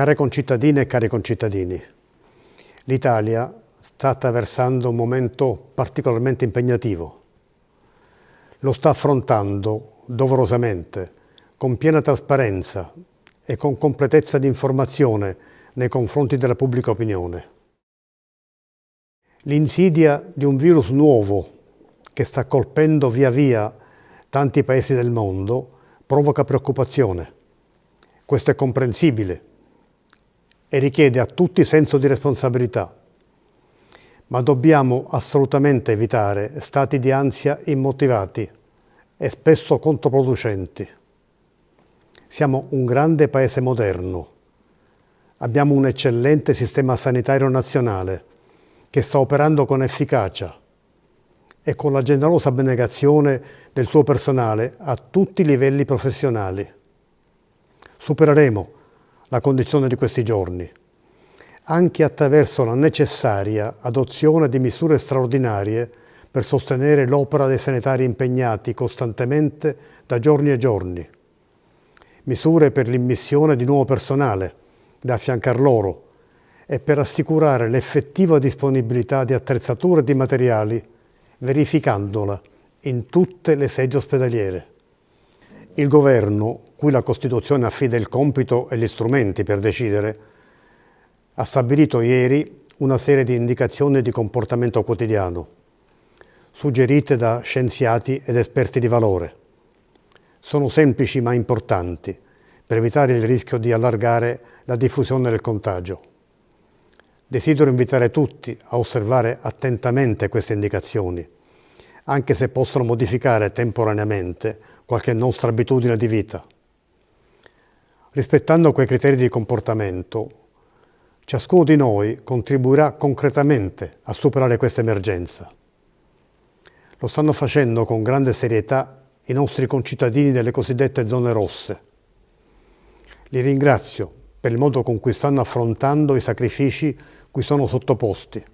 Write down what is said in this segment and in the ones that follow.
Care concittadine e cari concittadini, l'Italia sta attraversando un momento particolarmente impegnativo. Lo sta affrontando doverosamente, con piena trasparenza e con completezza di informazione nei confronti della pubblica opinione. L'insidia di un virus nuovo che sta colpendo via via tanti paesi del mondo provoca preoccupazione. Questo è comprensibile e richiede a tutti senso di responsabilità. Ma dobbiamo assolutamente evitare stati di ansia immotivati e spesso controproducenti. Siamo un grande paese moderno. Abbiamo un eccellente sistema sanitario nazionale che sta operando con efficacia e con la generosa abnegazione del suo personale a tutti i livelli professionali. Supereremo la condizione di questi giorni, anche attraverso la necessaria adozione di misure straordinarie per sostenere l'opera dei sanitari impegnati costantemente da giorni e giorni. Misure per l'immissione di nuovo personale da affiancare loro e per assicurare l'effettiva disponibilità di attrezzature e di materiali, verificandola in tutte le sedi ospedaliere. Il governo, cui la Costituzione affida il compito e gli strumenti per decidere, ha stabilito ieri una serie di indicazioni di comportamento quotidiano, suggerite da scienziati ed esperti di valore. Sono semplici ma importanti per evitare il rischio di allargare la diffusione del contagio. Desidero invitare tutti a osservare attentamente queste indicazioni, anche se possono modificare temporaneamente qualche nostra abitudine di vita. Rispettando quei criteri di comportamento, ciascuno di noi contribuirà concretamente a superare questa emergenza. Lo stanno facendo con grande serietà i nostri concittadini delle cosiddette zone rosse. Li ringrazio per il modo con cui stanno affrontando i sacrifici cui sono sottoposti.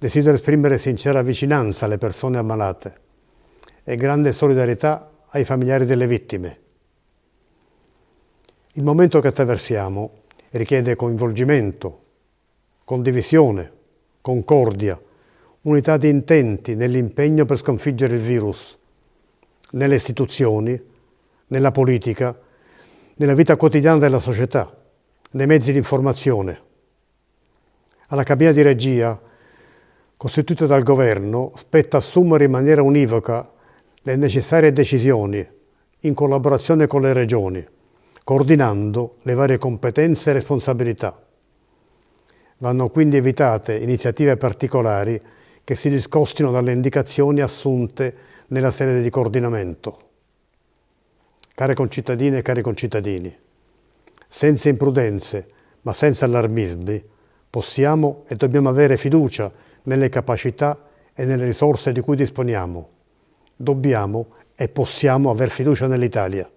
Desidero esprimere sincera vicinanza alle persone ammalate e grande solidarietà ai familiari delle vittime. Il momento che attraversiamo richiede coinvolgimento, condivisione, concordia, unità di intenti nell'impegno per sconfiggere il virus, nelle istituzioni, nella politica, nella vita quotidiana della società, nei mezzi di informazione. Alla cabina di regia, costituita dal governo, spetta assumere in maniera univoca le necessarie decisioni in collaborazione con le regioni, coordinando le varie competenze e responsabilità. Vanno quindi evitate iniziative particolari che si discostino dalle indicazioni assunte nella sede di coordinamento. Care concittadine e cari concittadini, senza imprudenze ma senza allarmismi, possiamo e dobbiamo avere fiducia nelle capacità e nelle risorse di cui disponiamo dobbiamo e possiamo aver fiducia nell'Italia.